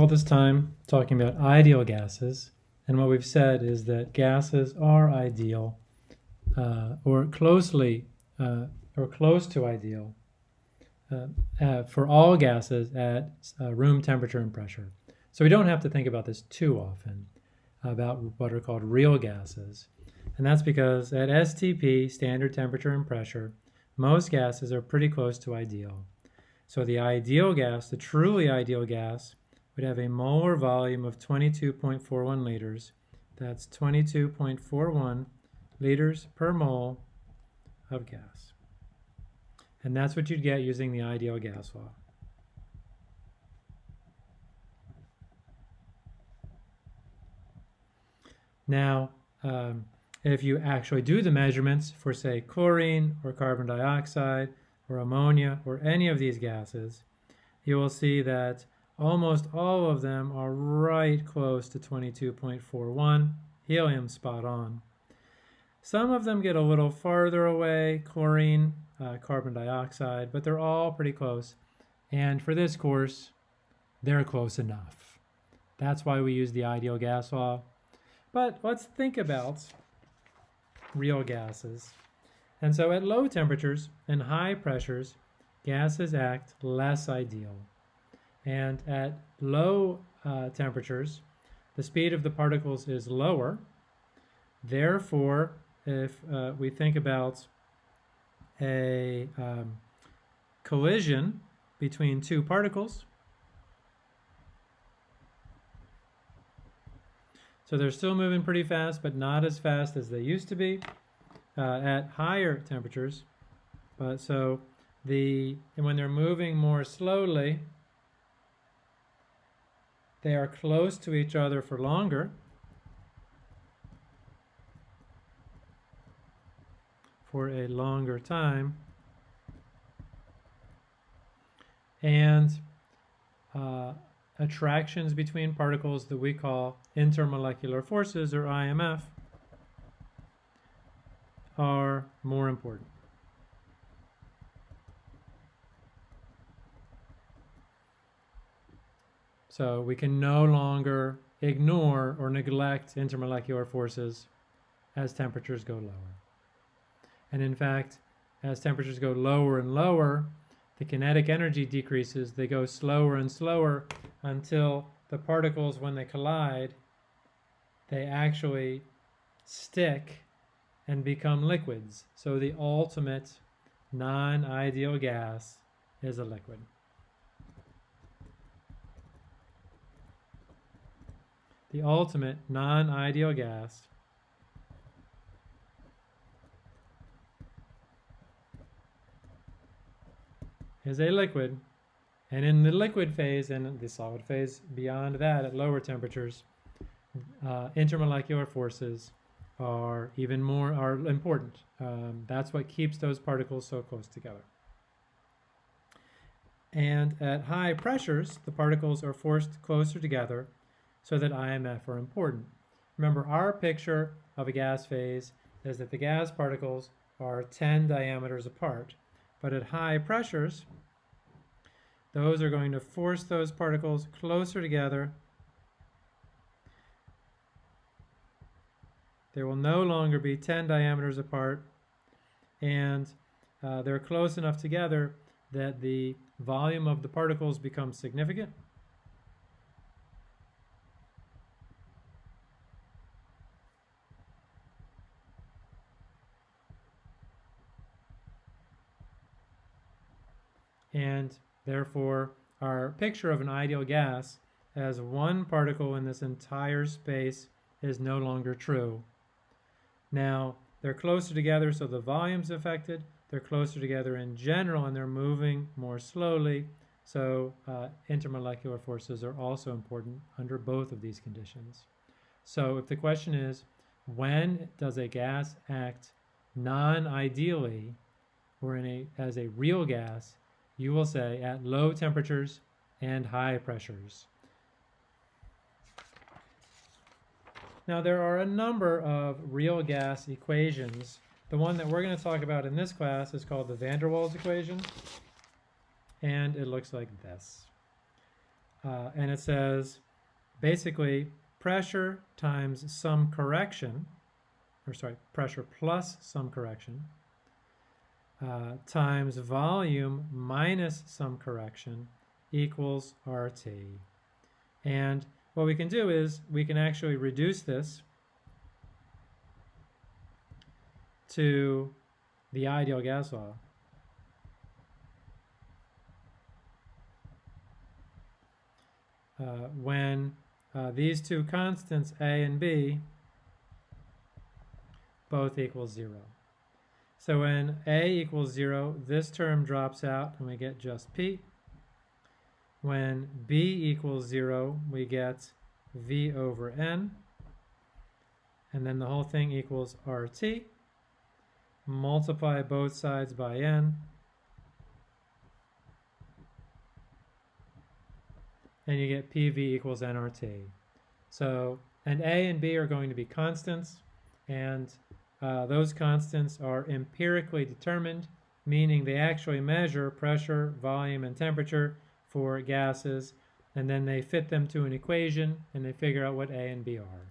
all this time talking about ideal gases, and what we've said is that gases are ideal uh, or closely uh, or close to ideal uh, uh for all gases at uh, room temperature and pressure. So we don't have to think about this too often about what are called real gases. And that's because at STP, standard temperature and pressure, most gases are pretty close to ideal. So the ideal gas, the truly ideal gas, would have a molar volume of 22.41 liters. That's 22.41 liters per mole of gas. And that's what you'd get using the ideal gas law. Now, um, if you actually do the measurements for, say, chlorine or carbon dioxide or ammonia or any of these gases, you will see that almost all of them are right close to 22.41, helium spot on. Some of them get a little farther away, chlorine, uh, carbon dioxide, but they're all pretty close. And for this course, they're close enough. That's why we use the ideal gas law. But let's think about real gases. And so at low temperatures and high pressures, gases act less ideal. And at low uh, temperatures, the speed of the particles is lower. Therefore, if uh, we think about a um, collision between two particles, so they're still moving pretty fast, but not as fast as they used to be uh, at higher temperatures. But so the and when they're moving more slowly, they are close to each other for longer. for a longer time. And uh, attractions between particles that we call intermolecular forces or IMF are more important. So we can no longer ignore or neglect intermolecular forces as temperatures go lower. And in fact, as temperatures go lower and lower, the kinetic energy decreases. They go slower and slower until the particles, when they collide, they actually stick and become liquids. So the ultimate non-ideal gas is a liquid. The ultimate non-ideal gas is a liquid and in the liquid phase and the solid phase beyond that at lower temperatures uh, intermolecular forces are even more are important. Um, that's what keeps those particles so close together. And at high pressures, the particles are forced closer together so that IMF are important. Remember, our picture of a gas phase is that the gas particles are 10 diameters apart. But at high pressures, those are going to force those particles closer together They will no longer be 10 diameters apart and uh, they're close enough together that the volume of the particles becomes significant. And therefore, our picture of an ideal gas as one particle in this entire space is no longer true. Now, they're closer together, so the volume's affected. They're closer together in general, and they're moving more slowly. So uh, intermolecular forces are also important under both of these conditions. So if the question is, when does a gas act non-ideally or in a, as a real gas, you will say at low temperatures and high pressures. Now there are a number of real gas equations. The one that we're going to talk about in this class is called the van der Waals equation, and it looks like this. uh, and it says basically pressure times some correction, or sorry, pressure plus some correction, uh, times volume minus some correction equals RT. And what we can do is we can actually reduce this to the ideal gas law. Uh, when uh, these two constants, A and B, both equal zero. So when A equals zero, this term drops out and we get just P. When B equals zero, we get V over N. And then the whole thing equals RT. Multiply both sides by N. And you get PV equals nRT. So, and A and B are going to be constants, and uh, those constants are empirically determined, meaning they actually measure pressure, volume, and temperature for gases, and then they fit them to an equation, and they figure out what A and B are.